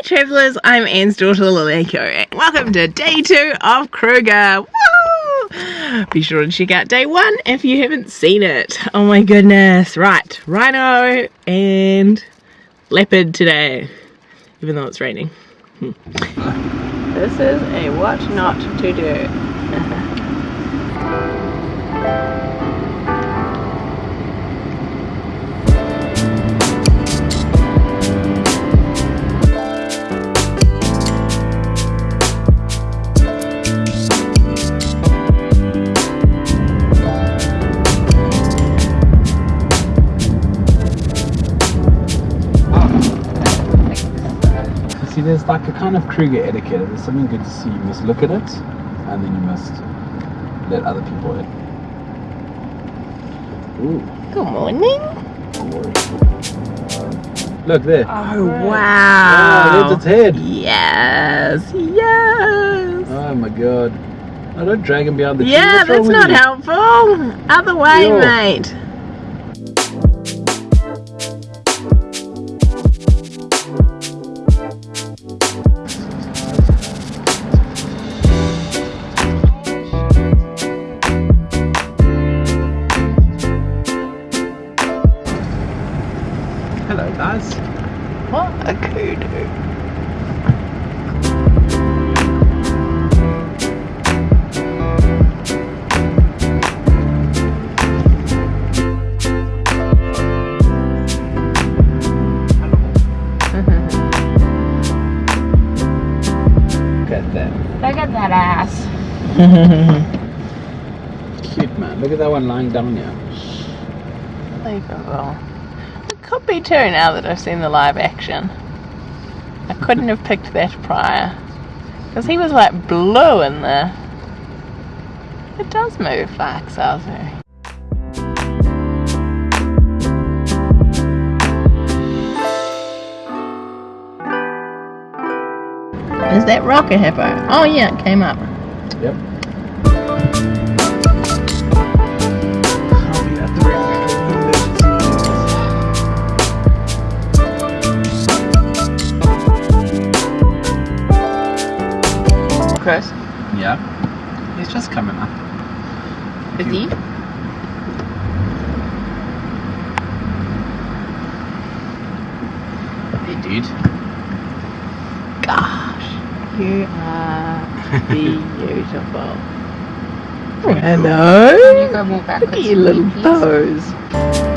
Hi travellers, I'm Anne's daughter Laleko and welcome to day two of Kruger. Be sure to check out day one if you haven't seen it. Oh my goodness. Right, rhino and leopard today, even though it's raining. Hmm. This is a what not to do. there's like a kind of Kruger etiquette. There's something good to see. You must look at it and then you must let other people in. Ooh. Good morning. Look there. Oh, oh wow. Oh, there's its head. Yes, yes. Oh my god. Oh, don't drag him behind the tree. Yeah, that's not you? helpful. Other way, Yo. mate. Hello guys. What a kudu. Look at that. Look at that ass. Cute man. Look at that one lying down here. Unbelievable. It could be too now that I've seen the live action. I couldn't have picked that prior. Because he was like blue in there. It does move like Salisbury. Is that rocker hippo? Oh yeah, it came up. Yep. Chris, Yeah. He's just coming up. is he? Hey dude. Gosh, you are beautiful. Hello. You go more Look backwards. at your little please. toes.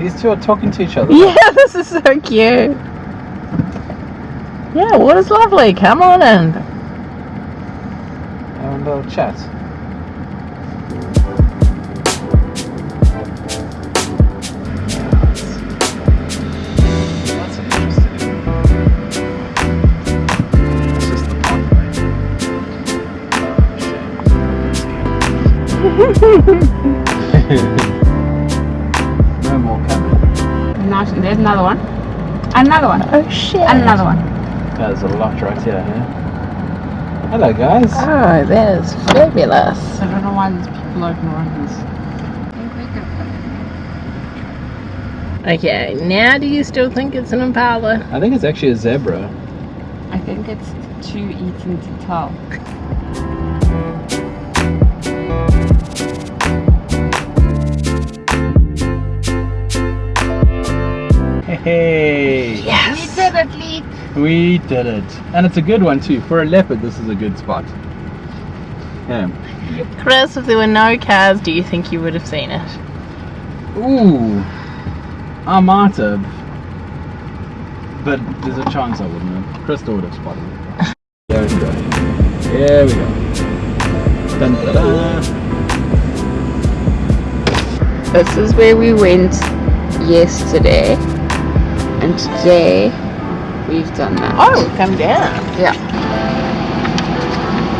These two are talking to each other. Yeah, this is so cute. Yeah, water's lovely. Come on in. Having a little chat. coming. Now, there's another one. Another one. Oh shit. Another one. There's a lot right here, huh? Hello, guys. Oh, that is fabulous. I don't know why there's people open around this. Okay, now do you still think it's an impala? I think it's actually a zebra. I think it's too eaten to tell. Hey, Yes! We did it, Lee. we did it. And it's a good one too. For a leopard, this is a good spot. Yeah. Chris, if there were no cars, do you think you would have seen it? Ooh, I might have. But there's a chance I wouldn't have. Crystal would have spotted it. There we go. There we go. Dun, da, da. This is where we went yesterday. And today we've done that. Oh, come down. Yeah.